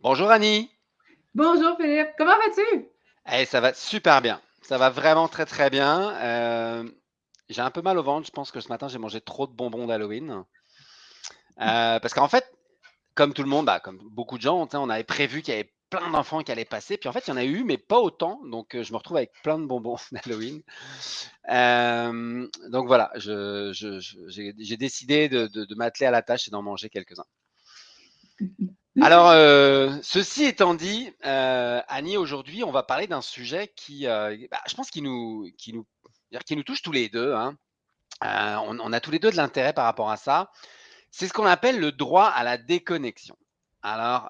Bonjour Annie. Bonjour Philippe, comment vas-tu? Ça va super bien. Ça va vraiment très très bien. Euh, j'ai un peu mal au ventre. Je pense que ce matin j'ai mangé trop de bonbons d'Halloween. Euh, parce qu'en fait, comme tout le monde, bah, comme beaucoup de gens, on avait prévu qu'il y avait plein d'enfants qui allaient passer. Puis en fait, il y en a eu, mais pas autant. Donc euh, je me retrouve avec plein de bonbons d'Halloween. Donc voilà, je- je- je- j'ai j'ai décidé de, de- de m'atteler à la tâche et d'en manger quelques-uns. Alors, euh, ceci étant dit, euh, Annie, aujourd'hui, on va parler d'un sujet qui, euh, bah, je pense, qui nous, touche tous les deux. hein. On, a tous les deux de l'intérêt par rapport à ça. C'est ce qu'on appelle le droit à la déconnexion. Alors,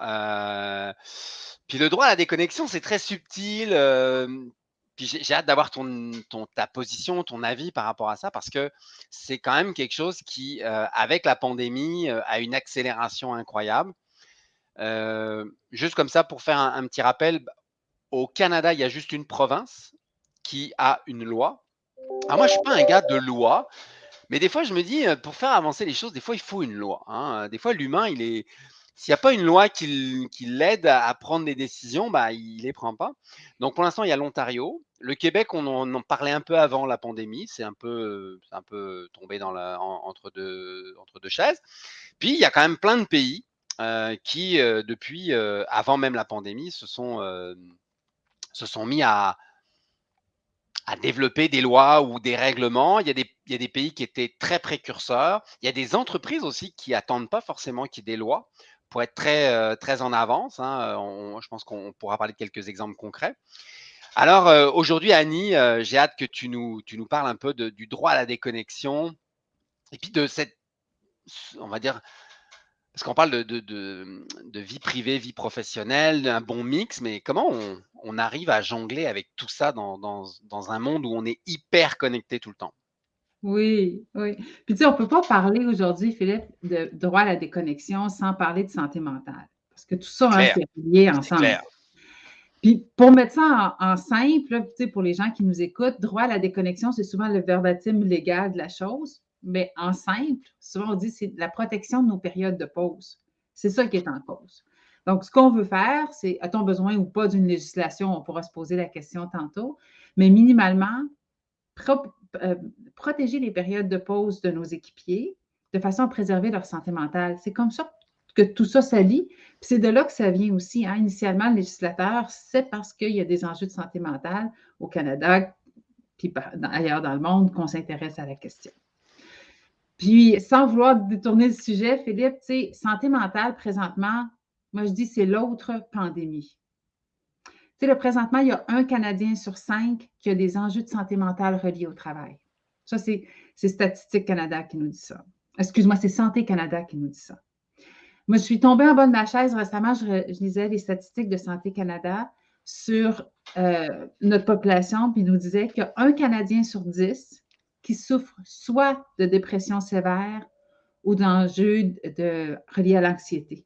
puis le droit à la déconnexion, c'est très subtil. puis j'ai hâte d'avoir ton, ta position, ton avis par rapport à ça, parce que c'est quand même quelque chose qui, avec la pandémie, a une accélération incroyable. Euh, juste comme ça, pour faire un, petit rappel, bah, au Canada, il y a juste une province qui a une loi. Alors moi, je suis pas un gars de loi, mais des fois, je me dis, euh, pour faire avancer les choses, des fois, il faut une loi. hein. Des fois, l'humain, il est, s'il n'y a pas une loi qui, l'aide à, prendre des décisions, bah, il les prend pas. Donc, pour l'instant, il y a l'Ontario. Le Québec, on en, parlait un peu avant la pandémie. C'est un peu, un peu tombé dans la, en- entre, deux, entre deux chaises. Puis, il y a quand même plein de pays euh, qui, euh, depuis, euh, avant même la pandémie, se sont, se sont mis à, développer des lois ou des règlements. Il y, a des, il y a des pays qui étaient très précurseurs. Il y a des entreprises aussi qui attendent pas forcément qu'il y ait des lois pour être très, très en avance. hein. Je pense qu'on pourra parler de quelques exemples concrets. Alors aujourd'hui, Annie, j'ai hâte que tu nous, tu nous parles un peu du droit à la déconnexion et puis de cette, on va dire, parce qu'on parle de, de, de- de vie privée, vie professionnelle, un bon mix, mais comment on, on arrive à jongler avec tout ça dans, dans- dans un monde où on est hyper connecté tout le temps? Oui, oui. Puis tu sais, on ne peut pas parler aujourd'hui, Philippe, de droit à la déconnexion sans parler de santé mentale. Parce que tout ça, C'est hein, lié ensemble. clair. Puis pour mettre ça en, en simple, là, tu sais, pour les gens qui nous écoutent, droit à la déconnexion, c'est souvent le verbatim légal de la chose. Mais en simple, souvent on dit c'est la protection de nos périodes de pause. C'est ça qui est en cause. Donc, ce qu'on veut faire, c'est a-t-on besoin ou pas d'une législation? On pourra se poser la question tantôt. Mais minimalement, euh, protéger les périodes de pause de nos équipiers de façon à préserver leur santé mentale. C'est comme ça que tout ça s'allie. C'est de là que ça vient aussi. hein. Initialement, le législateur, c'est parce qu'il y a des enjeux de santé mentale au Canada, puis ailleurs dans le monde, qu'on s'intéresse à la question. Puis, sans vouloir détourner le sujet, Philippe, tu sais, santé mentale, présentement, moi, je dis c'est l'autre pandémie. Tu sais, présentement, il y a un Canadien sur cinq qui a des enjeux de santé mentale reliés au travail. Ça, c'est Statistique Canada qui nous dit ça. Excuse-moi, c'est Santé Canada qui nous dit ça. Moi, je suis tombée en bas de ma chaise récemment, je, lisais les statistiques de Santé Canada sur euh, notre population, puis il nous disait qu'il y a un Canadien sur dix qui souffre soit de dépression sévère ou d'enjeux de, reliés à l'anxiété.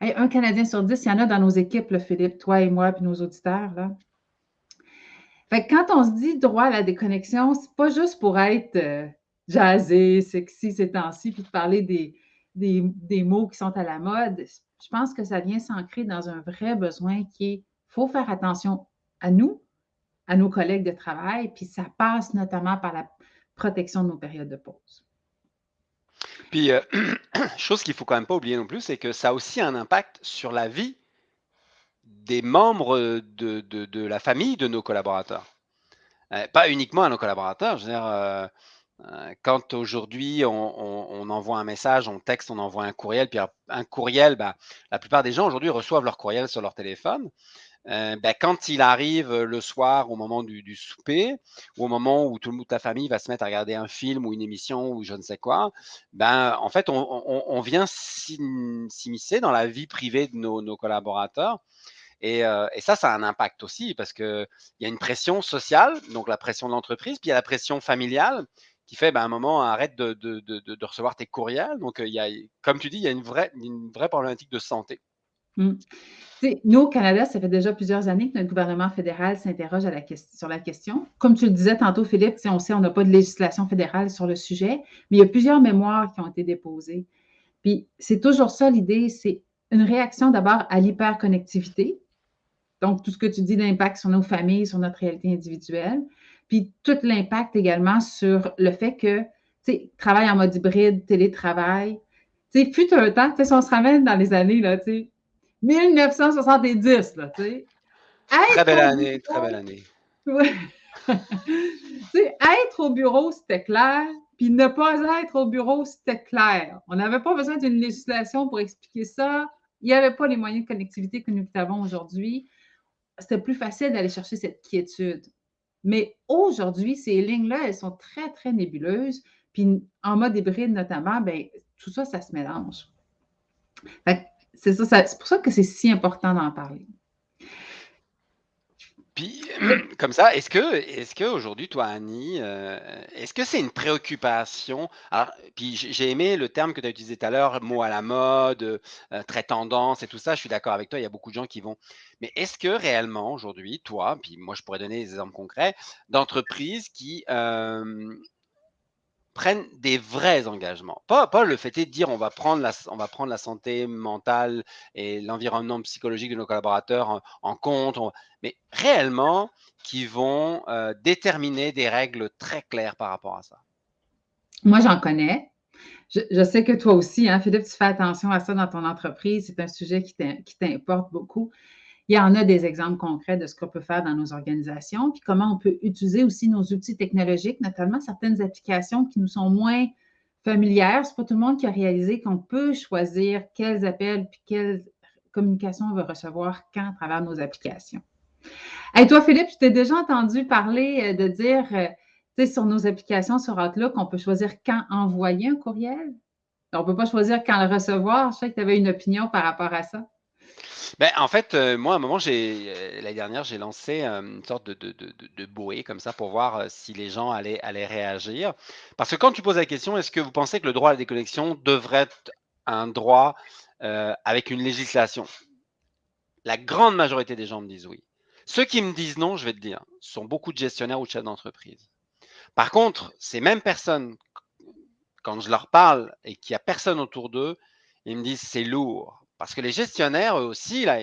Un Canadien sur dix, il y en a dans nos équipes, Philippe, toi et moi, puis nos auditeurs. Fait que quand on se dit droit à la déconnexion, c'est pas juste pour être euh, jazzé, sexy ces temps-ci, puis de parler des, des, des mots qui sont à la mode. Je pense que ça vient s'ancrer dans un vrai besoin qui est faut faire attention à nous, à nos collègues de travail, puis ça passe notamment par la protection de nos périodes de pause. Puis, euh, chose qu'il faut quand même pas oublier non plus, c'est que ça a aussi un impact sur la vie des membres de, de- la famille de nos collaborateurs. Euh, pas uniquement à nos collaborateurs. Je veux dire, euh, quand aujourd'hui on, on- on envoie un message, on texte, on envoie un courriel, puis un courriel, bah, la plupart des gens aujourd'hui reçoivent leur courriel sur leur téléphone. Euh, ben, quand il arrive euh, le soir au moment du, souper, ou au moment où tout le monde, ta famille va se mettre à regarder un film ou une émission ou je ne sais quoi, ben, en fait, on, vient s'im- s'immiscer dans la vie privée de nos, collaborateurs. Et, euh, et ça, ça a un impact aussi parce qu'il y a une pression sociale, donc la pression de l'entreprise, puis il y a la pression familiale qui fait, ben, à un moment, arrête de, de- de- de- de recevoir tes courriels. Donc, il y a, comme tu dis, il y a une vraie, une vraie problématique de santé. Mm. Nous, au Canada, ça fait déjà plusieurs années que notre gouvernement fédéral s'interroge sur la question. Comme tu le disais tantôt, Philippe, on sait qu'on n'a pas de législation fédérale sur le sujet, mais il y a plusieurs mémoires qui ont été déposées. Puis c'est toujours ça l'idée, c'est une réaction d'abord à l'hyperconnectivité. Donc, tout ce que tu dis, l'impact sur nos familles, sur notre réalité individuelle. Puis, tout l'impact également sur le fait que, tu sais, travail en mode hybride, télétravail. Tu sais, fut un temps, tu sais, si on se ramène dans les années, là, tu sais, 1970, là, tu sais. Très belle année, très belle année. Tu sais, être au bureau, c'était clair. Puis ne pas être au bureau, c'était clair. On n'avait pas besoin d'une législation pour expliquer ça. Il n'y avait pas les moyens de connectivité que nous avons aujourd'hui. C'était plus facile d'aller chercher cette quiétude. Mais aujourd'hui, ces lignes-là, elles sont très, très nébuleuses. Puis en mode hybride notamment, bien, tout ça, ça se mélange. C'est ça, c'est pour ça que c'est si important d'en parler. Puis, comme ça, est-ce que, est-ce qu'aujourd'hui, toi, Annie, euh, est-ce que c'est une préoccupation? Alors, puis j'ai aimé le terme que tu as utilisé tout à l'heure, mot à la mode, euh, très tendance et tout ça. Je suis d'accord avec toi, il y a beaucoup de gens qui vont. Mais est-ce que réellement, aujourd'hui, toi, puis moi, je pourrais donner des exemples concrets d'entreprises qui, euh, prennent des vrais engagements. Pas, le fait de dire on va, prendre la, on va prendre la santé mentale et l'environnement psychologique de nos collaborateurs en, compte, mais réellement qui vont euh, déterminer des règles très claires par rapport à ça. Moi, j'en connais. Je, sais que toi aussi, hein, Philippe, tu fais attention à ça dans ton entreprise. C'est un sujet qui t'importe beaucoup il y en a des exemples concrets de ce qu'on peut faire dans nos organisations, puis comment on peut utiliser aussi nos outils technologiques, notamment certaines applications qui nous sont moins familières. Ce n'est pas tout le monde qui a réalisé qu'on peut choisir quels appels puis quelles communications on veut recevoir quand à travers nos applications. Et toi, Philippe, je t'ai déjà entendu parler euh, de dire, euh, tu sais, sur nos applications sur Outlook, on peut choisir quand envoyer un courriel. On ne peut pas choisir quand le recevoir. Je sais que tu avais une opinion par rapport à ça. Ben, en fait, euh, moi, à un moment, j'ai, euh, l'année dernière, j'ai lancé une sorte de, de, de, comme ça pour voir si les gens allaient, allaient réagir. Parce que quand tu poses la question, est-ce que vous pensez que le droit à la déconnexion devrait être un droit avec une législation? La grande majorité des gens me disent oui. Ceux qui me disent non, je vais te dire, sont beaucoup de gestionnaires ou de chefs d'entreprise. Par contre, ces mêmes personnes, quand je leur parle et qu'il n'y a personne autour d'eux, ils me disent c'est lourd, parce que les gestionnaires, eux aussi, là,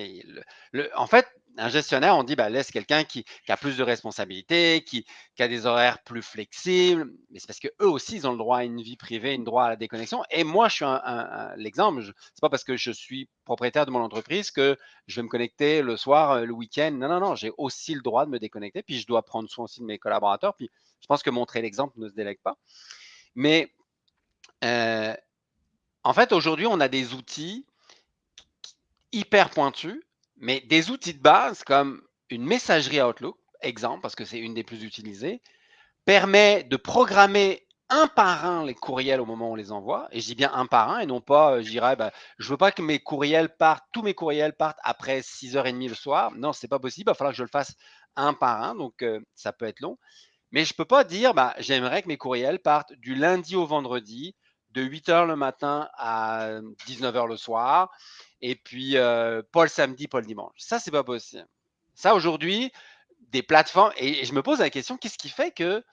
en fait, un gestionnaire, on dit, bah, laisse quelqu'un qui, a plus de responsabilités, qui, a des horaires plus flexibles. Mais c'est parce qu'eux aussi, ils ont le droit à une vie privée, une droit à la déconnexion. Et moi, je suis un, l'exemple. Ce n'est pas parce que je suis propriétaire de mon entreprise que je vais me connecter le soir, euh, le week-end. Non, non, non. J'ai aussi le droit de me déconnecter. Puis je dois prendre soin aussi de mes collaborateurs. Puis je pense que montrer l'exemple ne se délègue pas. Mais euh, en fait, aujourd'hui, on a des outils hyper pointu, mais des outils de base comme une messagerie Outlook, exemple, parce que c'est une des plus utilisées, permet de programmer un par un les courriels au moment où on les envoie. Et je dis bien un par un et non pas, euh, je dirais, bah, je veux pas que mes courriels partent, tous mes courriels partent après 6h30 le soir. Non, c'est pas possible. Il va falloir que je le fasse un par un. Donc, euh, ça peut être long. Mais je peux pas dire, bah, j'aimerais que mes courriels partent du lundi au vendredi, de 8h le matin à 19h le soir et puis euh, pas le samedi, pas le dimanche. Ça, c'est pas possible. Ça, aujourd'hui, des plateformes, et, je me pose la question, qu'est-ce qui fait que,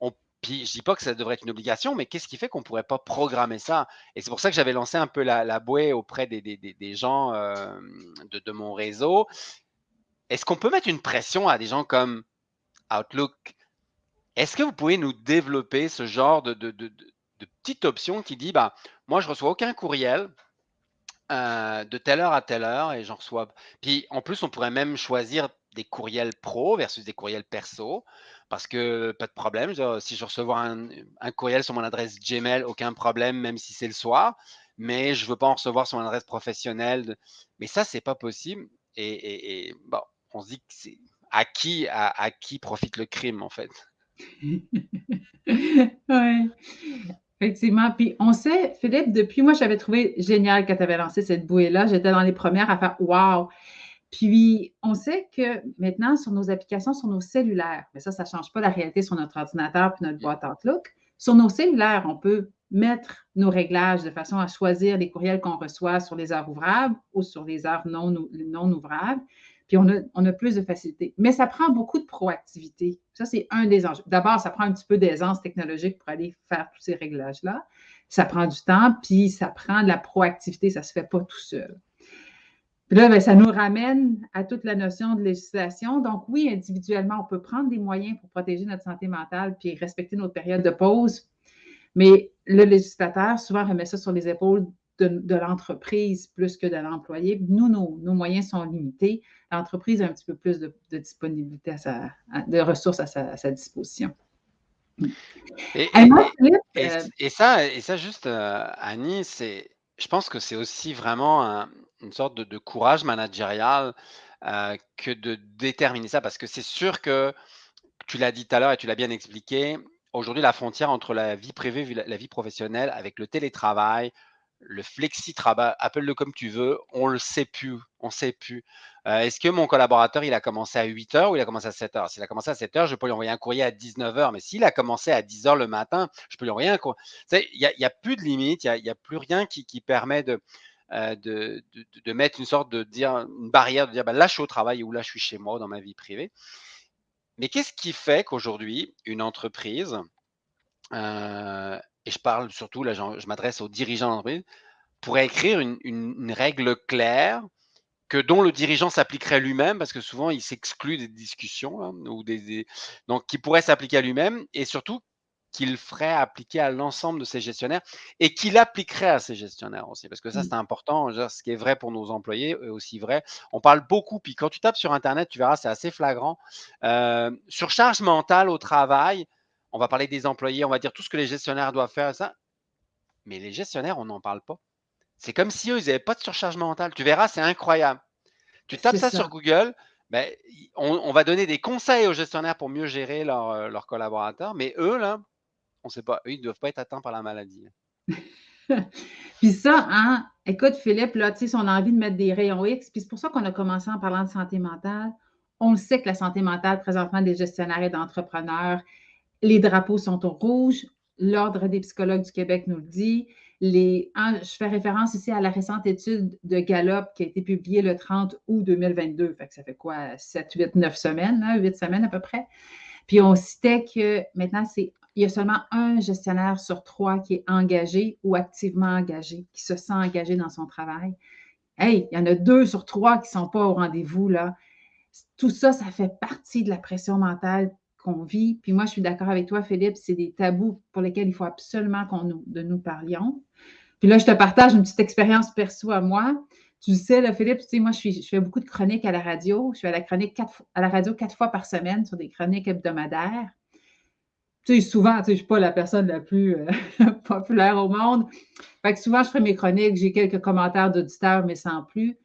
on, puis je dis pas que ça devrait être une obligation, mais qu'est-ce qui fait qu'on pourrait pas programmer ça? Et c'est pour ça que j'avais lancé un peu la, la bouée auprès des, des, des gens euh, de, de, mon réseau. Est-ce qu'on peut mettre une pression à des gens comme Outlook? Est-ce que vous pouvez nous développer ce genre de, de, de, de petite option qui dit, bah, moi, je reçois aucun courriel, euh, de telle heure à telle heure et j'en reçois. Puis en plus, on pourrait même choisir des courriels pro versus des courriels perso parce que pas de problème. si je reçois un, courriel sur mon adresse Gmail, aucun problème, même si c'est le soir. Mais je veux pas en recevoir sur mon adresse professionnelle. Mais ça, c'est pas possible. Et, bon, on se dit que c'est à qui, à, qui profite le crime en fait. Effectivement. Puis on sait, Philippe, depuis moi, j'avais trouvé génial quand tu avais lancé cette bouée-là. J'étais dans les premières à faire Wow! Puis on sait que maintenant, sur nos applications, sur nos cellulaires, mais ça, ça ne change pas la réalité sur notre ordinateur puis notre boîte Outlook. Sur nos cellulaires, on peut mettre nos réglages de façon à choisir les courriels qu'on reçoit sur les heures ouvrables ou sur les heures non, non ouvrables puis on a, plus de facilité. Mais ça prend beaucoup de proactivité. Ça, c'est un des enjeux. D'abord, ça prend un petit peu d'aisance technologique pour aller faire tous ces réglages-là. Ça prend du temps, puis ça prend de la proactivité. Ça ne se fait pas tout seul. Puis là, ben, ça nous ramène à toute la notion de législation. Donc, oui, individuellement, on peut prendre des moyens pour protéger notre santé mentale puis respecter notre période de pause. Mais le législateur, souvent, remet ça sur les épaules de, l'entreprise plus que de l'employé. Nous, nos, moyens sont limités. L'entreprise a un petit peu plus de, disponibilité, à sa, de ressources à sa, disposition. Et, euh, et, ça, et ça, juste, euh, Annie, c'est, je pense que c'est aussi vraiment une sorte de, courage managérial euh, que de déterminer ça, parce que c'est sûr que tu l'as dit tout à l'heure et tu l'as bien expliqué, aujourd'hui, la frontière entre la vie privée et la vie professionnelle, avec le télétravail, le flexi-travail, appelle-le comme tu veux, on le sait plus, on sait plus. Euh, est-ce que mon collaborateur, il a commencé à 8 heures ou il a commencé à 7 heures? S'il a commencé à 7 heures, je peux lui envoyer un courrier à 19 heures, mais s'il a commencé à 10 heures le matin, je peux lui envoyer un courrier. Il n'y a, plus de limite, il n'y a, plus rien qui, permet euh, de, mettre une sorte de barrière, de dire ben là, je suis au travail ou là, je suis chez moi dans ma vie privée. Mais qu'est-ce qui fait qu'aujourd'hui, une entreprise, euh, et je parle surtout, là, je m'adresse aux dirigeants d'entreprise, pourrait écrire une, règle claire que dont le dirigeant s'appliquerait lui-même, parce que souvent il s'exclut des discussions, hein, ou des, donc qui pourrait s'appliquer à lui-même, et surtout qu'il ferait appliquer à l'ensemble de ses gestionnaires et qu'il appliquerait à ses gestionnaires aussi, parce que ça, mmh. c'est important. Ce qui est vrai pour nos employés est aussi vrai. On parle beaucoup, puis quand tu tapes sur Internet, tu verras, c'est assez flagrant. Euh, surcharge mentale au travail, on va parler des employés, on va dire tout ce que les gestionnaires doivent faire, ça. Mais les gestionnaires, on n'en parle pas. C'est comme si eux, ils n'avaient pas de surcharge mentale. Tu verras, c'est incroyable. Tu tapes ça, sur Google, ben, on, va donner des conseils aux gestionnaires pour mieux gérer euh, leurs collaborateurs, mais eux, là, on ne sait pas. Eux, ils ne doivent pas être atteints par la maladie. puis ça, hein, écoute, Philippe, là, tu sais, on a envie de mettre des rayons X, puis c'est pour ça qu'on a commencé en parlant de santé mentale. On le sait que la santé mentale, présentement, des gestionnaires et d'entrepreneurs, les drapeaux sont au rouge. L'Ordre des psychologues du Québec nous le dit. Les, je fais référence ici à la récente étude de Gallup qui a été publiée le 30 août 2022. Fait que ça fait quoi? 7, 8, 9 semaines, 8 semaines à peu près? Puis on citait que maintenant, il y a seulement un gestionnaire sur trois qui est engagé ou activement engagé, qui se sent engagé dans son travail. Hey, il y en a deux sur trois qui ne sont pas au rendez-vous, là. Tout ça, ça fait partie de la pression mentale Puis moi, je suis d'accord avec toi, Philippe, c'est des tabous pour lesquels il faut absolument qu'on nous, de nous parlions. Puis là, je te partage une petite expérience perso à moi. Tu sais, là, Philippe, tu moi, je, suis, fais beaucoup de chroniques à la radio. Je fais à la, chronique quatre, à la radio quatre fois par semaine sur des chroniques hebdomadaires. Tu sais, souvent, tu sais, je ne suis pas la personne la plus euh, populaire au monde. Fait que souvent, je fais mes chroniques, j'ai quelques commentaires d'auditeurs, mais sans plus.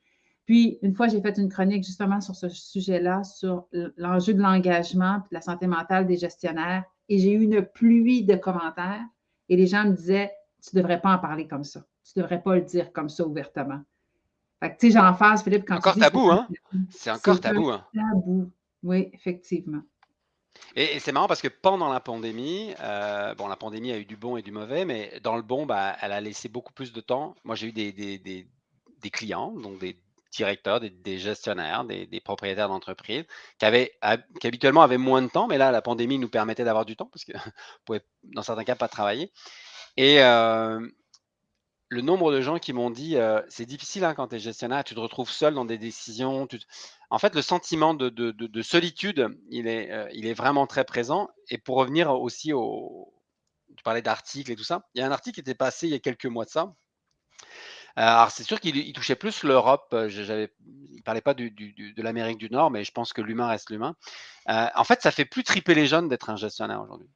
Puis, une fois, j'ai fait une chronique justement sur ce sujet-là, sur l'enjeu de l'engagement et de la santé mentale des gestionnaires. Et j'ai eu une pluie de commentaires et les gens me disaient Tu ne devrais pas en parler comme ça. Tu ne devrais pas le dire comme ça ouvertement. Fait que, tu sais, j'en face, Philippe, quand encore tu dis, tabou, hein? C'est encore tabou, hein? Tabou. Oui, effectivement. Et, c'est marrant parce que pendant la pandémie, euh, bon, la pandémie a eu du bon et du mauvais, mais dans le bon, bah, elle a laissé beaucoup plus de temps. Moi, j'ai eu des, des, des clients, donc des, directeurs, des, gestionnaires, des, propriétaires d'entreprises qui, avaient, habituellement avaient moins de temps, mais là, la pandémie nous permettait d'avoir du temps parce qu'on pouvait, dans certains cas, pas travailler. Et euh, le nombre de gens qui m'ont dit c'est difficile hein, quand tu es gestionnaire, tu te retrouves seul dans des décisions. En fait, le sentiment de, solitude, il est, il est vraiment très présent. Et pour revenir aussi au. Tu parlais d'articles et tout ça. Il y a un article qui était passé il y a quelques mois de ça, euh, alors, c'est sûr qu'il touchait plus l'Europe. Euh, il ne parlait pas de l'Amérique du Nord, mais je pense que l'humain reste l'humain. Euh, en fait, ça fait plus triper les jeunes d'être un gestionnaire aujourd'hui.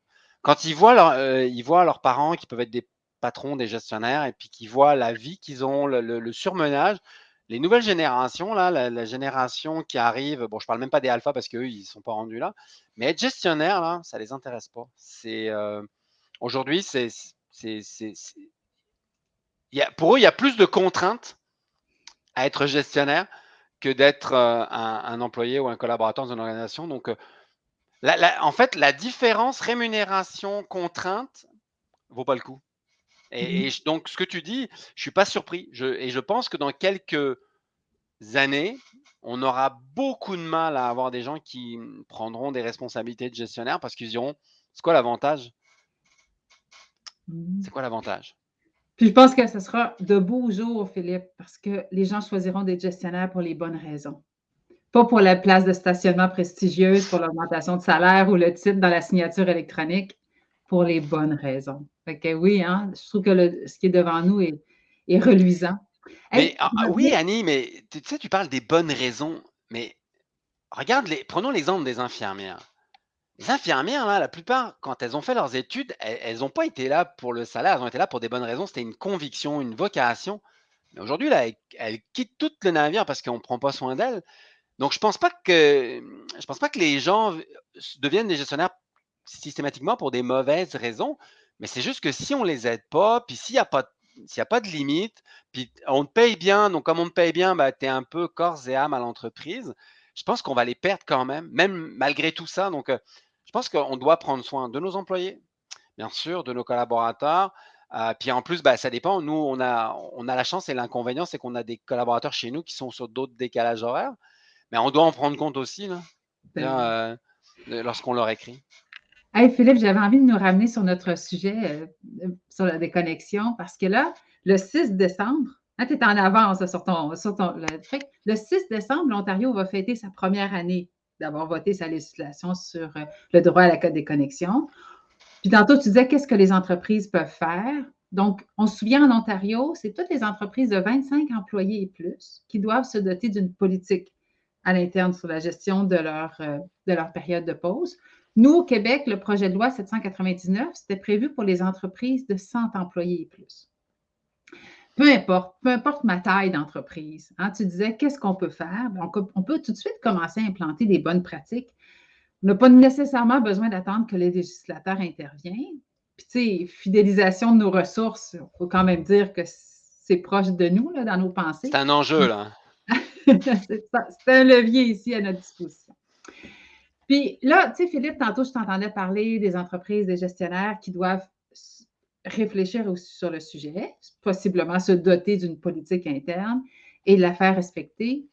Quand ils voient, leurs parents qui peuvent être des patrons, des gestionnaires, et puis qu'ils voient la vie qu'ils ont, le, surmenage, les nouvelles générations, là, la, génération qui arrive, bon, je ne parle même pas des alphas parce qu'eux, ils sont pas rendus là, mais être gestionnaire, là, ça les intéresse pas. C'est aujourd'hui, c'est pour eux, il y a plus de contraintes à être gestionnaire que d'être euh, un, employé ou un collaborateur dans une organisation. Donc, euh, en fait, la différence rémunération-contrainte vaut pas le coup. Et, mmh donc, ce que tu dis, je ne suis pas surpris. et je pense que dans quelques années, on aura beaucoup de mal à avoir des gens qui prendront des responsabilités de gestionnaire parce qu'ils diront, c'est quoi l'avantage? C'est mmh. quoi l'avantage? Puis je pense que ce sera de beaux jours, Philippe, parce que les gens choisiront des gestionnaires pour les bonnes raisons. Pas pour la place de stationnement prestigieuse, pour l'augmentation de salaire ou le titre dans la signature électronique, pour les bonnes raisons. Fait que oui, hein, je trouve que ce qui est devant nous est, reluisant. Mais, ah, ah, oui, Annie, mais tu sais, tu parles des bonnes raisons, mais regarde, les, prenons l'exemple des infirmières. Les infirmières, là, la plupart, quand elles ont fait leurs études, elles n'ont pas été là pour le salaire, elles ont été là pour des bonnes raisons. C'était une conviction, une vocation. Mais aujourd'hui, là, elles, quittent tout le navire parce qu'on ne prend pas soin d'elles. Donc, je pense pas que pense pas que les gens deviennent des gestionnaires systématiquement pour des mauvaises raisons, mais c'est juste que si on les aide pas, puis s'il n'y a pas y a pas de limite, puis on te paye bien, donc comme on te paye bien, bah, tu es un peu corps et âme à l'entreprise. Je pense qu'on va les perdre quand même, même malgré tout ça. Donc, euh, je pense qu'on doit prendre soin de nos employés, bien sûr, de nos collaborateurs. Euh, puis en plus, bah, ça dépend. Nous, on a, on a la chance et l'inconvénient, c'est qu'on a des collaborateurs chez nous qui sont sur d'autres décalages horaires. Mais on doit en prendre compte aussi euh, lorsqu'on leur écrit. Hey Philippe, j'avais envie de nous ramener sur notre sujet, euh, sur la déconnexion, parce que là, le 6 décembre, hein, tu es en avance sur ton, sur ton le, le 6 décembre, l'Ontario va fêter sa première année d'avoir voté sa législation sur euh, le droit à la code des connexions. Puis tantôt, tu disais qu'est-ce que les entreprises peuvent faire? Donc, on se souvient en Ontario, c'est toutes les entreprises de 25 employés et plus qui doivent se doter d'une politique à l'interne sur la gestion de leur, euh, de leur période de pause. Nous, au Québec, le projet de loi 799, c'était prévu pour les entreprises de 100 employés et plus. Peu importe, peu importe ma taille d'entreprise. Hein, tu disais, qu'est-ce qu'on peut faire? On, peut tout de suite commencer à implanter des bonnes pratiques. On n'a pas nécessairement besoin d'attendre que les législateurs interviennent. Puis, tu sais, fidélisation de nos ressources, il faut quand même dire que c'est proche de nous, là, dans nos pensées. C'est un enjeu, là. c'est un levier ici à notre disposition. Puis là, tu sais, Philippe, tantôt, je t'entendais parler des entreprises, des gestionnaires qui doivent réfléchir aussi sur le sujet, possiblement se doter d'une politique interne et la faire respecter.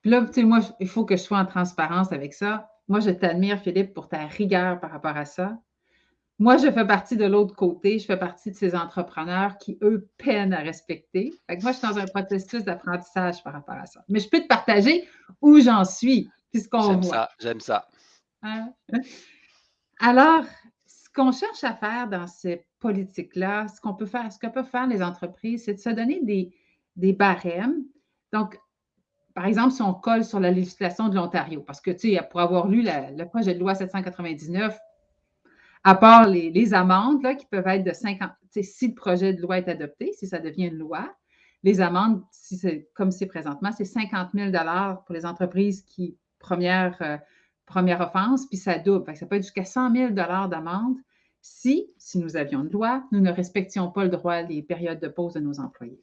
Puis là, tu sais, moi, il faut que je sois en transparence avec ça. Moi, je t'admire, Philippe, pour ta rigueur par rapport à ça. Moi, je fais partie de l'autre côté. Je fais partie de ces entrepreneurs qui, eux, peinent à respecter. Fait que moi, je suis dans un processus d'apprentissage par rapport à ça. Mais je peux te partager où j'en suis, puisqu'on voit. J'aime ça, j'aime ça. Hein? Alors, qu'on cherche à faire dans ces politiques-là, ce qu'on peut faire, ce que peuvent faire les entreprises, c'est de se donner des, barèmes. Donc, par exemple, si on colle sur la législation de l'Ontario, parce que, tu sais, pour avoir lu le projet de loi 799, à part les, amendes là, qui peuvent être de 50, si le projet de loi est adopté, si ça devient une loi, les amendes, si comme c'est présentement, c'est 50 000 pour les entreprises qui, première, euh, première offense, puis ça double. ça peut être jusqu'à 100 000 d'amende si, si nous avions une loi, nous ne respections pas le droit des périodes de pause de nos employés.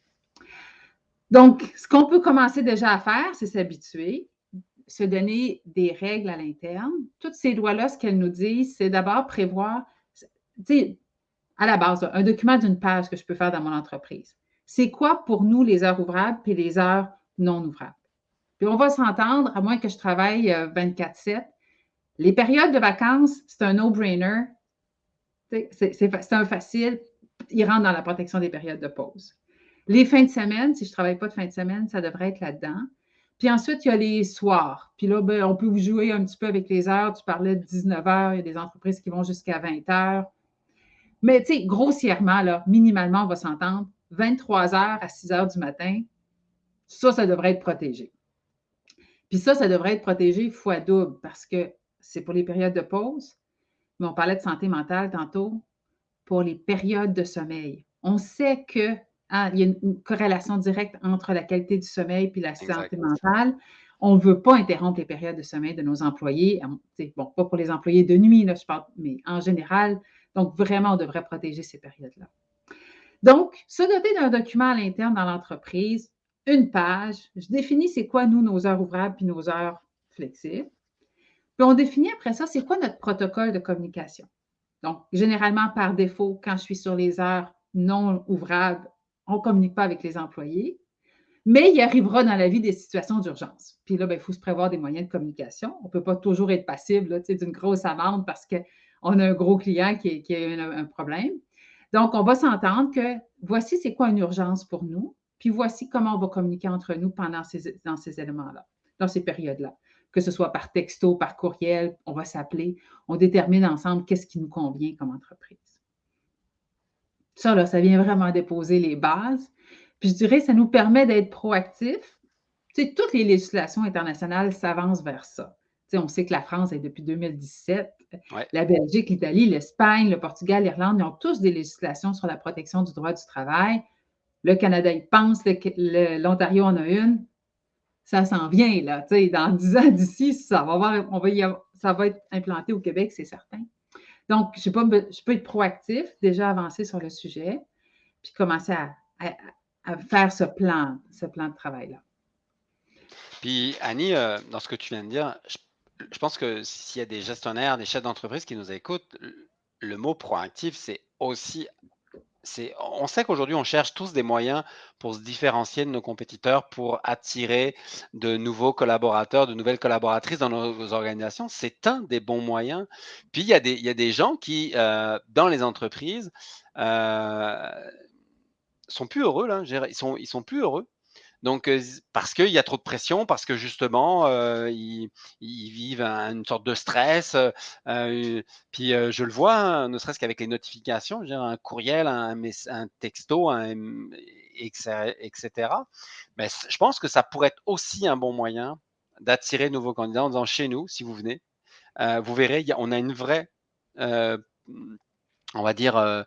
Donc, ce qu'on peut commencer déjà à faire, c'est s'habituer, se donner des règles à l'interne. Toutes ces lois-là, ce qu'elles nous disent, c'est d'abord prévoir, tu sais, à la base, un document d'une page que je peux faire dans mon entreprise. C'est quoi pour nous les heures ouvrables et les heures non ouvrables? Puis on va s'entendre, à moins que je travaille 24-7. Les périodes de vacances, c'est un no-brainer. C'est un facile. Il rentre dans la protection des périodes de pause. Les fins de semaine, si je ne travaille pas de fin de semaine, ça devrait être là-dedans. Puis ensuite, il y a les soirs. Puis là, ben, on peut vous jouer un petit peu avec les heures. Tu parlais de 19 heures. Il y a des entreprises qui vont jusqu'à 20 heures. Mais tu sais, grossièrement, là, minimalement, on va s'entendre. 23 heures à 6 heures du matin, ça, ça devrait être protégé. Puis ça, ça devrait être protégé fois double parce que c'est pour les périodes de pause, mais on parlait de santé mentale tantôt, pour les périodes de sommeil. On sait que hein, il y a une corrélation directe entre la qualité du sommeil et la santé mentale. On ne veut pas interrompre les périodes de sommeil de nos employés. Bon, pas pour les employés de nuit, là, je parle, mais en général. Donc, vraiment, on devrait protéger ces périodes-là. Donc, se doter d'un document à l'interne dans l'entreprise, une page. Je définis c'est quoi, nous, nos heures ouvrables puis nos heures flexibles. Puis on définit après ça, c'est quoi notre protocole de communication? Donc, généralement, par défaut, quand je suis sur les heures non ouvrables, on ne communique pas avec les employés. Mais il arrivera dans la vie des situations d'urgence. Puis là, ben, il faut se prévoir des moyens de communication. On ne peut pas toujours être passible d'une grosse amende parce qu'on a un gros client qui, a un problème. Donc, on va s'entendre que voici c'est quoi une urgence pour nous, puis voici comment on va communiquer entre nous pendant ces éléments-là, dans ces périodes-là. Que ce soit par texto, par courriel, on va s'appeler, on détermine ensemble qu'est-ce qui nous convient comme entreprise. Ça, là, ça vient vraiment déposer les bases. Puis je dirais, ça nous permet d'être proactifs. Tu sais, toutes les législations internationales s'avancent vers ça. Tu sais, on sait que la France est depuis 2017. La Belgique, l'Italie, l'Espagne, le Portugal, l'Irlande, ils ont tous des législations sur la protection du droit du travail. Le Canada, il pense, l'Ontario en a une. Ça s'en vient, là. Dans 10 ans d'ici, ça va, on va ça va être implanté au Québec, c'est certain. Donc, je, je peux être proactif, déjà avancer sur le sujet, puis commencer à, faire ce plan, ce plan de travail-là. Puis, Annie, euh, dans ce que tu viens de dire, je, je pense que s'il y a des gestionnaires, des chefs d'entreprise qui nous écoutent, le mot proactif, c'est aussi on sait qu'aujourd'hui, on cherche tous des moyens pour se différencier de nos compétiteurs, pour attirer de nouveaux collaborateurs, de nouvelles collaboratrices dans nos organisations. C'est un des bons moyens. Puis, il y a des, gens qui, euh, dans les entreprises, euh, sont plus heureux. Ils, sont, ils sont plus heureux donc, parce qu'il y a trop de pression, parce que justement, ils, vivent une sorte de stress. puis je le vois, hein, ne serait-ce qu'avec les notifications, un courriel, un, un texto, etc. Mais je pense que ça pourrait être aussi un bon moyen d'attirer de nouveaux candidats en chez nous, si vous venez, vous verrez, on a une vraie on va dire, euh,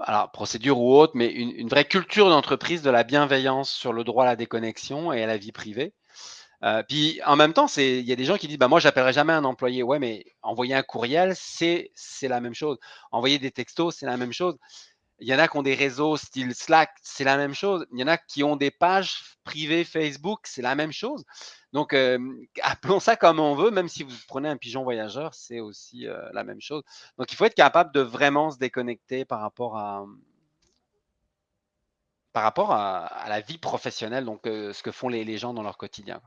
alors, procédure ou autre, mais une, vraie culture d'entreprise de la bienveillance sur le droit à la déconnexion et à la vie privée. Euh, puis en même temps, il y a des gens qui disent bah, Moi, j'appellerai jamais un employé. Ouais, mais envoyer un courriel, c'est la même chose. Envoyer des textos, c'est la même chose. Il y en a qui ont des réseaux style Slack, c'est la même chose. Il y en a qui ont des pages privées Facebook, c'est la même chose. Donc, appelons ça comme on veut, même si vous prenez un pigeon voyageur, c'est aussi la même chose. Donc, il faut être capable de vraiment se déconnecter par rapport à, par rapport à, la vie professionnelle, donc ce que font les, gens dans leur quotidien.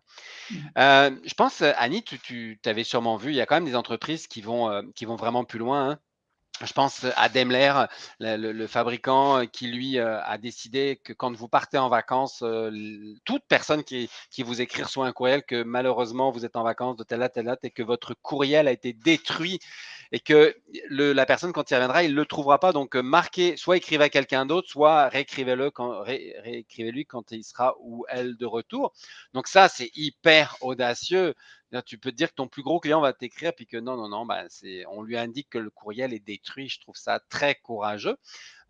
Mmh. je pense, Annie, tu, tu avais sûrement vu, il y a quand même des entreprises qui vont, qui vont vraiment plus loin. Hein. Je pense à Daimler, le, fabricant euh, qui, lui, euh, a décidé que quand vous partez en vacances, euh, toute personne qui, vous écrit soit un courriel que malheureusement vous êtes en vacances de telle date, telle date et que votre courriel a été détruit et que la personne, quand il reviendra, il ne le trouvera pas. Donc, marquez, soit écrivez à quelqu'un d'autre, soit réécrivez-le quand, réécrivez-lui quand il sera ou elle de retour. Donc, ça, c'est hyper audacieux. Tu peux te dire que ton plus gros client va t'écrire, puis que non, non, non, bah, on lui indique que le courriel est détruit. Je trouve ça très courageux.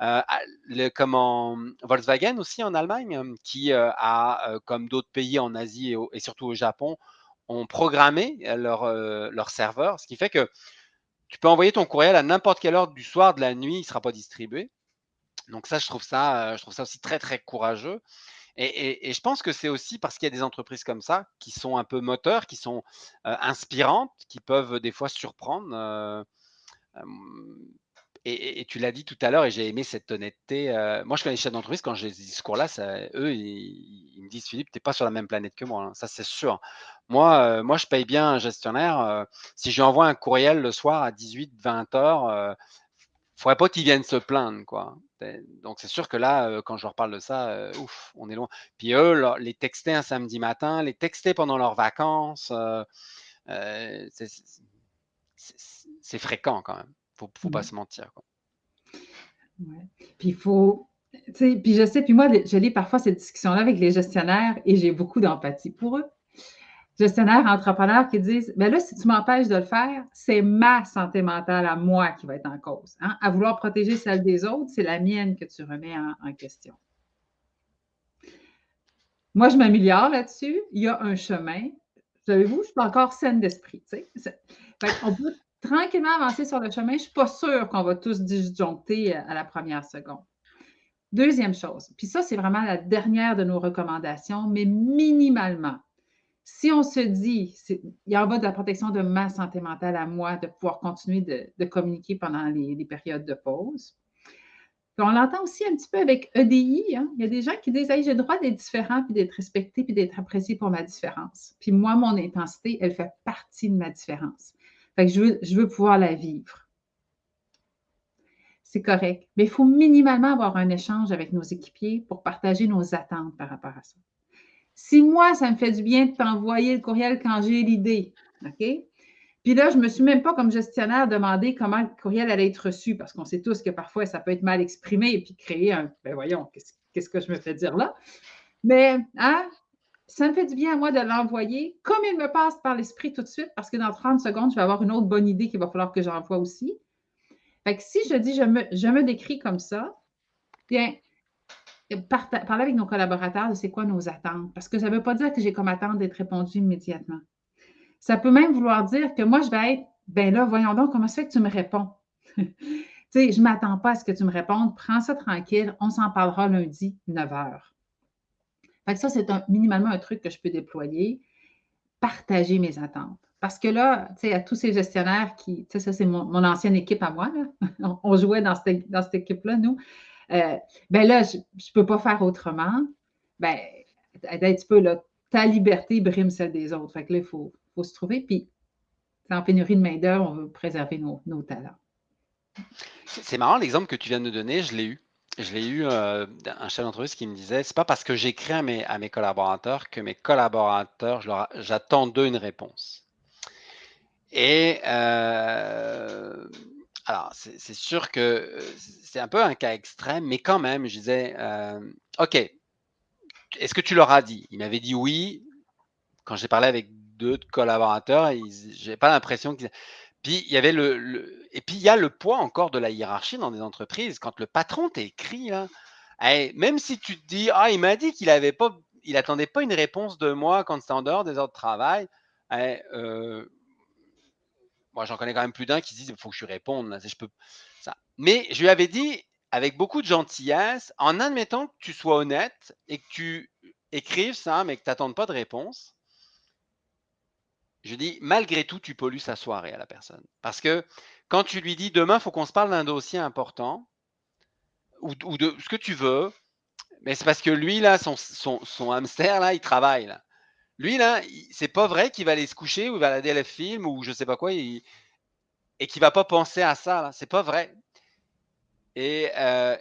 Euh, le, comment, Volkswagen aussi en Allemagne, qui euh, a, euh, comme d'autres pays en Asie et, surtout au Japon, ont programmé leur, leur serveur, ce qui fait que tu peux envoyer ton courriel à n'importe quelle heure du soir, de la nuit, il ne sera pas distribué. Donc ça, je trouve ça, je trouve ça aussi très, très courageux. Et, je pense que c'est aussi parce qu'il y a des entreprises comme ça qui sont un peu moteurs, qui sont inspirantes, qui peuvent des fois surprendre. Et, tu l'as dit tout à l'heure, et j'ai aimé cette honnêteté. moi, je connais les chefs d'entreprise, quand j'ai ce discours-là, eux, ils, me disent Philippe, tu n'es pas sur la même planète que moi, hein, ça c'est sûr. Moi, moi, je paye bien un gestionnaire. si je lui envoie un courriel le soir à 18-20 heures, faudrait pas qu'ils viennent se plaindre, quoi. Donc, c'est sûr que là, euh, quand je leur parle de ça, euh, ouf, on est loin. Puis eux, les texter un samedi matin, les texter pendant leurs vacances, euh, c'est fréquent quand même. Faut, faut pas se mentir. Quoi. Ouais. Puis il faut. Puis je sais, puis moi, je lis parfois cette discussion-là avec les gestionnaires et j'ai beaucoup d'empathie pour eux gestionnaires, entrepreneurs qui disent ben là, si tu m'empêches de le faire, c'est ma santé mentale à moi qui va être en cause. Hein. À vouloir protéger celle des autres, c'est la mienne que tu remets en, question. Moi, je m'améliore là-dessus. Il y a un chemin. Savez-vous, je suis encore saine d'esprit. On peut tranquillement avancer sur le chemin. Je ne suis pas sûre qu'on va tous disjoncter à la première seconde. Deuxième chose, puis ça, c'est vraiment la dernière de nos recommandations, mais minimalement, si on se dit, il y en va de la protection de ma santé mentale à moi, de pouvoir continuer de, communiquer pendant les, périodes de pause. on l'entend aussi un petit peu avec EDI. Hein. Il y a des gens qui disent j'ai le droit d'être différent, puis d'être respecté, puis d'être apprécié pour ma différence. Puis moi, mon intensité, elle fait partie de ma différence. Je veux pouvoir la vivre. c'est correct. Mais il faut minimalement avoir un échange avec nos équipiers pour partager nos attentes par rapport à ça. Si moi, ça me fait du bien de t'envoyer le courriel quand j'ai l'idée, OK? Puis là, je ne me suis même pas, comme gestionnaire, demandé comment le courriel allait être reçu, parce qu'on sait tous que parfois, ça peut être mal exprimé et puis créer un. Ben voyons, qu'est-ce que je me fais dire là? Mais, hein, ça me fait du bien à moi de l'envoyer comme il me passe par l'esprit tout de suite, parce que dans 30 secondes, je vais avoir une autre bonne idée qu'il va falloir que j'envoie aussi. Fait que si je dis je me, je me décris comme ça, bien, parler avec nos collaborateurs de c'est quoi nos attentes. Parce que ça ne veut pas dire que j'ai comme attente d'être répondu immédiatement. Ça peut même vouloir dire que moi, je vais être, ben là, voyons donc, comment ça fait que tu me réponds? tu sais, je ne m'attends pas à ce que tu me répondes. Prends ça tranquille. On s'en parlera lundi, 9 h. Fait que ça, c'est un, minimalement un truc que je peux déployer. Partager mes attentes. Parce que là, tu sais, à tous ces gestionnaires qui, ça, c'est mon, ancienne équipe à moi, là. on jouait dans cette, dans cette équipe-là, nous. Euh, ben là, je ne peux pas faire autrement. Ben, un petit peu, là, ta liberté brime celle des autres. Fait que là, il faut, se trouver. Puis, en pénurie de main-d'œuvre, on veut préserver nos, talents. C'est marrant l'exemple que tu viens de donner, je l'ai eu. Je l'ai eu euh, un chef d'entreprise qui me disait c'est pas parce que j'écris à mes, collaborateurs que mes collaborateurs, j'attends d'eux une réponse. Et euh, alors, c'est sûr que c'est un peu un cas extrême, mais quand même, je disais, OK, est-ce que tu leur as dit? Il m'avait dit oui. Quand j'ai parlé avec deux collaborateurs, j'ai pas l'impression qu'ils. Puis il y avait le, et puis il y a le poids encore de la hiérarchie dans des entreprises. Quand le patron t'écrit là, même si tu te dis ah il m'a dit qu'il avait pas, il attendait pas une réponse de moi quand c'était en dehors des heures de travail. euh, moi, j'en connais quand même plus d'un qui disent il faut que je réponde. Mais je lui avais dit, avec beaucoup de gentillesse, en admettant que tu sois honnête et que tu écrives ça, mais que tu n'attendes pas de réponse, je dis, malgré tout, tu pollues sa soirée à la personne. Parce que quand tu lui dis, demain, il faut qu'on se parle d'un dossier important, ou, de ce que tu veux, mais c'est parce que lui, là, son, hamster, là, il travaille. Là. Lui, là, c'est pas vrai qu'il va aller se coucher ou il va regarder le film ou je sais pas quoi et qu'il va pas penser à ça. C'est pas vrai. Et, euh,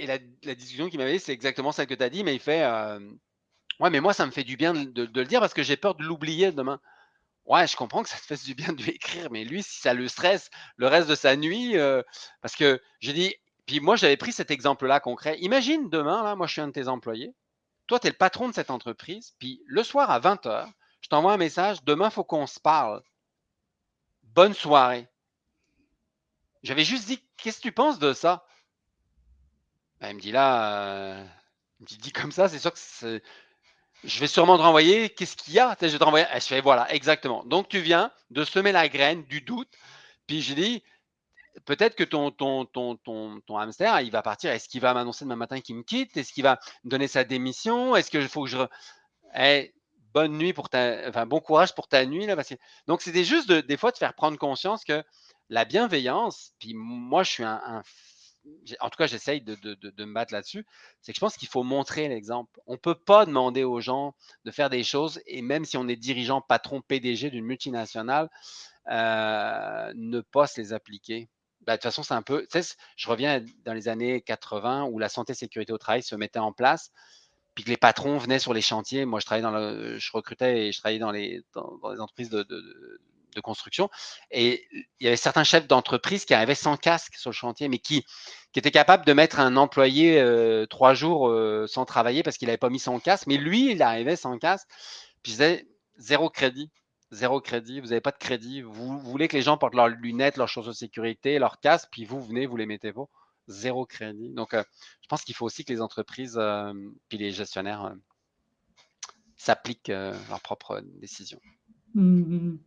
la, discussion qu'il m'avait, c'est exactement celle que tu as dit, mais il fait euh, Ouais, mais moi, ça me fait du bien de, le dire parce que j'ai peur de l'oublier demain. Ouais, je comprends que ça te fasse du bien de lui écrire, mais lui, si ça le stresse le reste de sa nuit, euh, parce que j'ai dit, puis moi, j'avais pris cet exemple-là concret. Imagine demain, là, moi, je suis un de tes employés. Toi, tu es le patron de cette entreprise, puis le soir à 20h, je t'envoie un message, demain, faut qu'on se parle. Bonne soirée. J'avais juste dit, qu'est-ce que tu penses de ça? Ben, il me dit là, euh, il me dit comme ça, c'est sûr que je vais sûrement te renvoyer, qu'est-ce qu'il y a? Je vais te renvoyer. Je fais, voilà, exactement. Donc, tu viens de semer la graine du doute. Puis je dis, peut-être que ton, ton, ton, ton, hamster, il va partir. Est-ce qu'il va m'annoncer demain matin qu'il me quitte? Est-ce qu'il va me donner sa démission? Est-ce qu'il faut que je. Eh, bonne nuit pour ta. Enfin, bon courage pour ta nuit. Là, que... Donc, c'était juste des fois de faire prendre conscience que la bienveillance, puis moi, je suis un. En tout cas, j'essaye de, me battre là-dessus. C'est que je pense qu'il faut montrer l'exemple. On ne peut pas demander aux gens de faire des choses, et même si on est dirigeant, patron, PDG d'une multinationale, euh, ne pas se les appliquer. Bah, de toute façon, c'est un peu. Je reviens dans les années 80 où la santé sécurité au travail se mettait en place, puis que les patrons venaient sur les chantiers. Moi, je travaillais dans le, je recrutais et je travaillais dans, les entreprises de, de, construction. Et il y avait certains chefs d'entreprise qui arrivaient sans casque sur le chantier, mais qui, qui étaient capables de mettre un employé euh, trois jours euh, sans travailler parce qu'il n'avait pas mis son casque. Mais lui, il arrivait sans casque. Puis je disais, zéro crédit zéro crédit, vous n'avez pas de crédit, vous, voulez que les gens portent leurs lunettes, leurs choses de sécurité, leurs casques, puis vous venez, vous les mettez pas, zéro crédit. Donc, euh, je pense qu'il faut aussi que les entreprises, puis les gestionnaires s'appliquent leurs propres décisions. Il mmh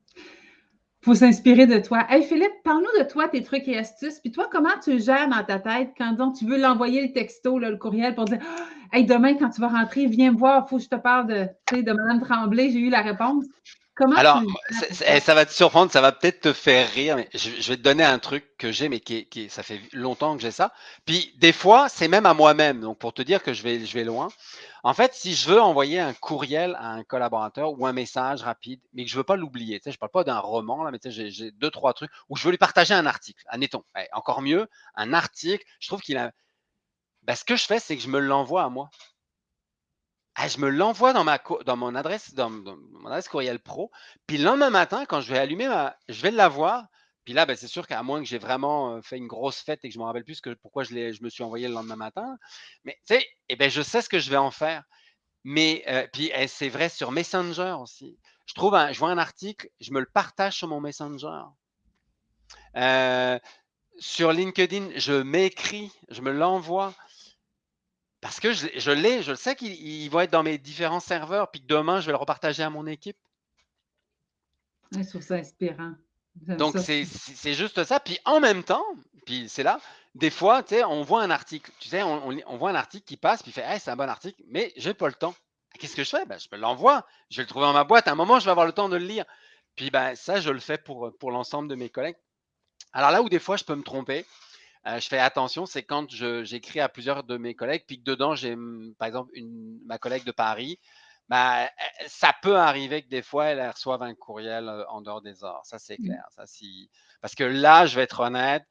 faut s'inspirer de toi. Hey Philippe, parle-nous de toi, tes trucs et astuces. Puis toi, comment tu gères dans ta tête quand tu veux l'envoyer le texto, le courriel pour dire Hey, demain, quand tu vas rentrer, viens me voir, il faut que je te parle de, de Mme Tremblay, j'ai eu la réponse. Comment Alors, ça, eh, ça? va te surprendre, ça va peut-être te faire rire, mais je, je vais te donner un truc que j'ai, mais qui, qui ça fait longtemps que j'ai ça. Puis des fois, c'est même à moi-même. Donc pour te dire que je vais, je vais loin. En fait, si je veux envoyer un courriel à un collaborateur ou un message rapide, mais que je veux pas l'oublier, tu sais, je parle pas d'un roman là, mais tu sais, j'ai deux trois trucs où je veux lui partager un article. Admettons, Eh, encore mieux, un article. Je trouve qu'il a. Ben, ce que je fais, c'est que je me l'envoie à moi. Ah, je me l'envoie dans dans mon adresse dans mon adresse courriel pro, puis le lendemain matin, quand je vais allumer ma je vais l'avoir, puis là, ben, c'est sûr qu'à moins que j'ai vraiment, heu, fait une grosse fête et que je me rappelle plus que pourquoi je je me suis envoyé le lendemain matin, mais tu sais et ben, je sais ce que je vais en faire. Mais heu, puis et c'est vrai sur Messenger aussi. Je trouve je vois un article, je me le partage sur mon Messenger. Heu, sur LinkedIn, je m'écris, je me l'envoie. Parce que je je l'ai, je le sais qu'il il va être dans mes différents serveurs, puis que demain, je vais le repartager à mon équipe. Je trouve ça inspirant. Donc c'est juste ça. Puis en même temps, puis c'est là, des fois, tu sais, on voit un article, tu sais, on on lit on voit un article qui passe, puis il fait: «Hey, c'est un bon article», mais j'ai pas le temps. Qu'est-ce que je fais? Ben, je me l'envoie, je vais le trouver dans ma boîte. À un moment, je vais avoir le temps de le lire. Puis, ben, ça, je le fais pour, pour l'ensemble de mes collègues. Alors là où des fois, je peux me tromper, Heu, je fais attention, c'est quand j'écris à plusieurs de mes collègues, puis que dedans j'ai, par exemple, une ma collègue de Paris, bah, e ça peut arriver que des fois, elle, reçoive un courriel, en dehors des heures. Ça, c'est Mmh. clair. Ça, si parce que là, je vais être honnête,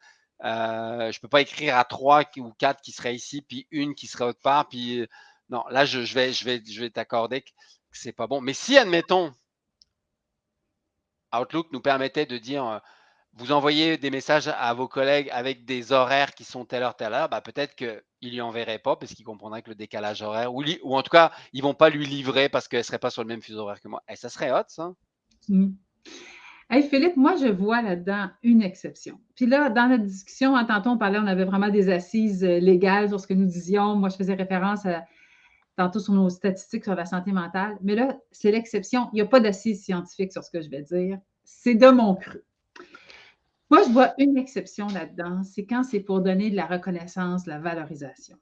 heu, je peux pas écrire à 3 qui ou 4 qui seraient ici, puis une qui serait autre part, puis, non, là, je je vais je vais je vais t'accorder que c'est pas bon. Mais si, admettons, Outlook nous permettait de dire, vous envoyez des messages à vos collègues avec des horaires qui sont telle heure, telle heure, bah, peut-être qu'ils lui enverraient pas parce qu'ils comprendraient que le décalage horaire, ou, en tout cas, ils vont pas lui livrer parce qu'elle serait pas sur le même fuseau horaire que moi. Et ça serait hot, ça. Mmh. Hey Philippe, moi, je vois là-dedans une exception. Puis là, dans notre discussion, hein, tantôt, on parlait, on avait vraiment des assises euh, légales sur ce que nous disions. Moi, je faisais référence à, tantôt sur nos statistiques sur la santé mentale. Mais là, c'est l'exception. Il n'y a pas d'assises scientifiques sur ce que je vais dire. C'est de mon cru. Moi, je vois une exception là-dedans, c'est quand c'est pour donner de la reconnaissance, de la valorisation.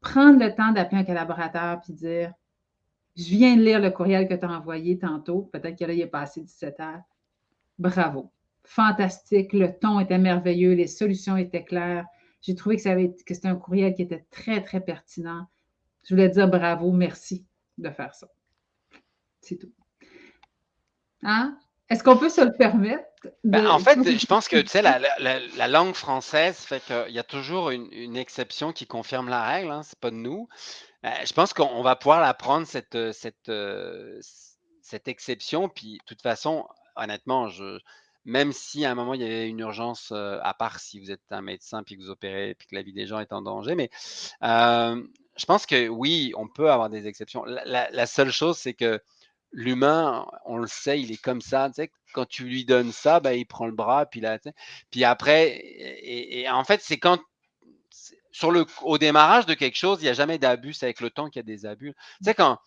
Prendre le temps d'appeler un collaborateur puis dire Je viens de lire le courriel que tu as envoyé tantôt, peut-être que là, est passé 17 heures. Bravo. Fantastique. Le ton était merveilleux, les solutions étaient claires. J'ai trouvé que, que c'était un courriel qui était très, très pertinent. Je voulais dire bravo, merci de faire ça. C'est tout. Hein? Est-ce qu'on peut se le permettre? Ben, en fait, je pense que tu sais, la, la- la- la langue française fait qu'il y a toujours une, une exception qui confirme la règle. Hein, c'est pas de nous. Euh, je pense qu'on va pouvoir la prendre cette, cette, euh, cette exception. Puis, de toute façon, honnêtement, je, même si à un moment il y avait une urgence, euh, à part si vous êtes un médecin puis que vous opérez puis que la vie des gens est en danger, mais je pense que oui, on peut avoir des exceptions. La seule chose, c'est que l'humain, on le sait, il est comme ça. Tu sais, quand tu lui donnes ça, ben, il prend le bras, puis là, tu sais, puis après, et, et en fait, c'est quand sur le, au démarrage de quelque chose, il n'y a jamais d'abus, c'est avec le temps qu'il y a des abus. Tu sais, quand,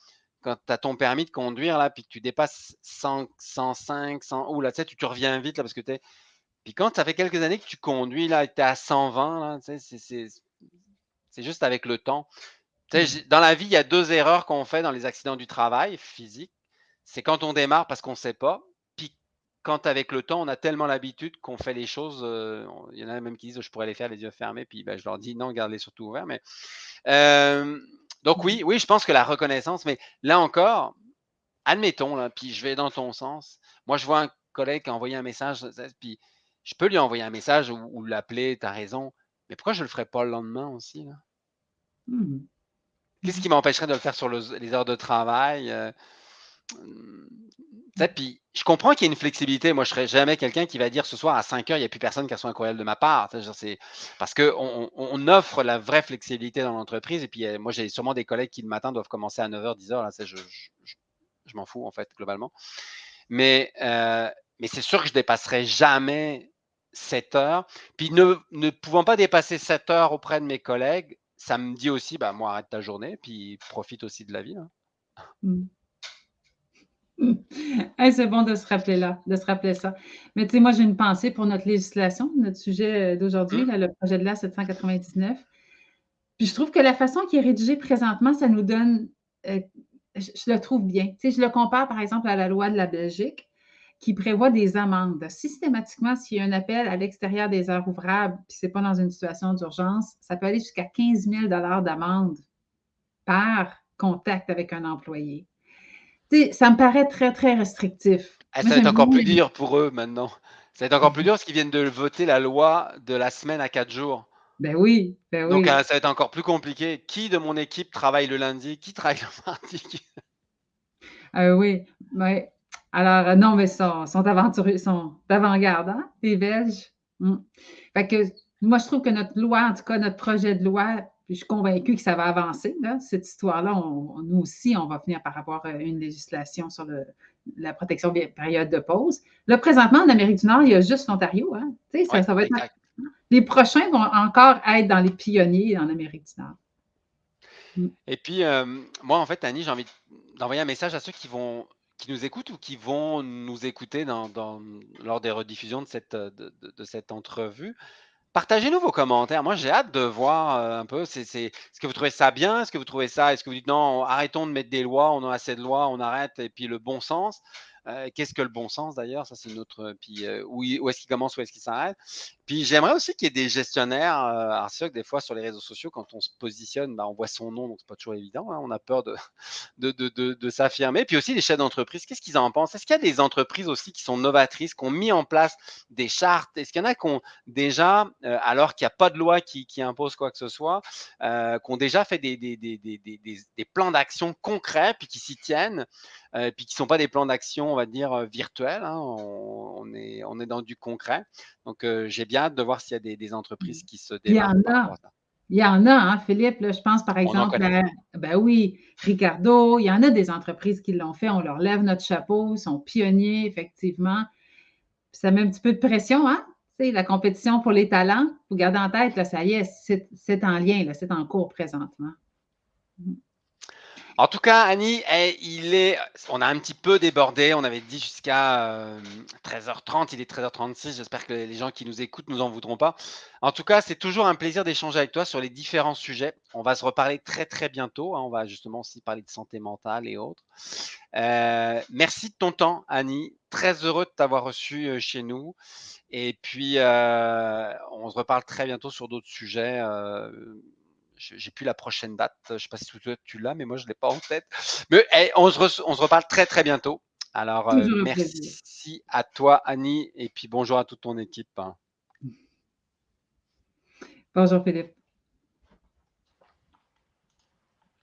quand tu as ton permis de conduire, là, puis que tu dépasses 100, 105, 100, ou là, tu sais, tu, tu reviens vite, là, parce que tu es. Puis quand ça fait quelques années que tu conduis, là, tu es à 120, là, tu sais, c'est juste avec le temps. Tu sais, Mm. j'ai- dans la vie, il y a deux erreurs qu'on fait dans les accidents du travail physique. C'est quand on démarre parce qu'on ne sait pas, puis quand avec le temps, on a tellement l'habitude qu'on fait les choses. euh, il y en a même qui disent je pourrais les faire les yeux fermés, puis ben, je leur dis non, garde-les surtout ouverts. Mais euh, donc oui, oui, je pense que la reconnaissance, mais là encore, admettons là, puis je vais dans ton sens. Moi, je vois un collègue qui a envoyé un message, ça- puis je peux lui envoyer un message ou, ou l'appeler, tu as raison. Mais pourquoi je ne le ferais pas le lendemain aussi là? Mhm. Qu'est-ce qui m'empêcherait de le faire sur le- les heures de travail? euh, puis je comprends qu'il y ait une flexibilité. Moi, je serais jamais quelqu'un qui va dire ce soir à 5 heures, il n'y a plus personne qui reçoit un courriel de ma part. Parce qu'on on, offre la vraie flexibilité dans l'entreprise. Et puis, euh, moi, j'ai sûrement des collègues qui le matin doivent commencer à 9h, 10h. Là, tu sais, je, je- je- je m'en fous, en fait, globalement. Mais, euh, mais c'est sûr que je dépasserai jamais 7 heures. Puis ne, ne pouvant pas dépasser 7 heures auprès de mes collègues, ça me dit aussi, bah, moi, arrête ta journée, puis profite aussi de la vie. hein. Mm. Hey, c'est bon de se rappeler là, de se rappeler ça. Mais tu sais, moi, j'ai une pensée pour notre législation, notre sujet euh, d'aujourd'hui, là, le projet de loi 799. Puis je trouve que la façon qui est rédigée présentement, ça nous donne euh, je, le trouve bien. Tu je le compare, par exemple, à la loi de la Belgique qui prévoit des amendes. Systématiquement, s'il y a un appel à l'extérieur des heures ouvrables, puis ce n'est pas dans une situation d'urgence, ça peut aller jusqu'à 15 000 d'amende par contact avec un employé. Ça me paraît très, très restrictif. Ah, ça va être encore plus dur pour eux maintenant. Ça va être encore plus dur parce qu'ils viennent de voter la loi de la semaine à quatre jours. Ben oui, ben oui. Donc, euh, ça va être encore plus compliqué. Qui de mon équipe travaille le lundi? Qui travaille le mardi? Euh, oui, mais alors, euh, non, mais sont, sont aventureux, sont d'avant-garde, hein, les Belges. Fait que moi, je trouve que notre loi, en tout cas, notre projet de loi, je suis convaincue que ça va avancer, cette histoire-là. nous aussi, on va finir par avoir une législation sur la protection des périodes de pause. Là, présentement, en Amérique du Nord, il y a juste l'Ontario. Hein? Ça, ça va être les prochains vont encore être dans les pionniers en Amérique du Nord. Mm. Et puis, euh, moi, en fait, Annie, j'ai envie d'envoyer un message à ceux qui vont qui nous écoutent ou qui vont nous écouter dans, lors des rediffusions de cette, de, cette entrevue. Partagez-nous vos commentaires. Moi, j'ai hâte de voir euh, un peu. C'est, est-ce que vous trouvez ça bien? Est-ce que vous trouvez ça? Est-ce que vous dites non, arrêtons de mettre des lois, on a assez de lois, on arrête, et puis le bon sens? Euh, qu'est-ce que le bon sens d'ailleurs? Ça, c'est une autre. Puis euh, où, est-ce qu'il commence, où est-ce qu'il s'arrête? Puis j'aimerais aussi qu'il y ait des gestionnaires. Euh, alors, c'est vrai que des fois, sur les réseaux sociaux, quand on se positionne, bah, on voit son nom, donc c'est pas toujours évident. Hein, on a peur de, de, de, de, s'affirmer. Puis aussi, les chefs d'entreprise, qu'est-ce qu'ils en pensent? Est-ce qu'il y a des entreprises aussi qui sont novatrices, qui ont mis en place des chartes? Est-ce qu'il y en a qui ont déjà, alors qu'il n'y a pas de loi qui, qui, impose quoi que ce soit, qui ont déjà fait des, des, des, des plans d'action concrets, puis qui s'y tiennent euh, puis qui ne sont pas des plans d'action, on va dire, euh, virtuels. Hein? On, est, on est dans du concret. Donc, euh, j'ai bien hâte de voir s'il y a des, entreprises qui se démarquent. Il y en a. Il y en a, hein, Philippe. je pense par exemple à, ben oui, Ricardo, il y en a des entreprises qui l'ont fait. On leur lève notre chapeau, ils sont pionniers, effectivement. ça met un petit peu de pression, hein? la compétition pour les talents, vous gardez en tête, là, ça y est, c'est en lien, c'est en cours présentement. En tout cas, Annie, eh, il est, on a un petit peu débordé. On avait dit jusqu'à 13h30. Euh, il est 13h36. J'espère que les gens qui nous écoutent nous en voudront pas. En tout cas, c'est toujours un plaisir d'échanger avec toi sur les différents sujets. On va se reparler très très bientôt. Hein. On va justement aussi parler de santé mentale et autres. Euh, merci de ton temps, Annie. Très heureux de t'avoir reçu euh, chez nous. Et puis, on se reparle très bientôt sur d'autres sujets j'ai plus la prochaine date. Je ne sais pas si tu l'as, mais moi, je ne l'ai pas en tête. Mais on, se on, se reparle très, très bientôt. Alors, euh, merci à toi, Annie, et puis bonjour à toute ton équipe. Hein. Bonjour, Philippe.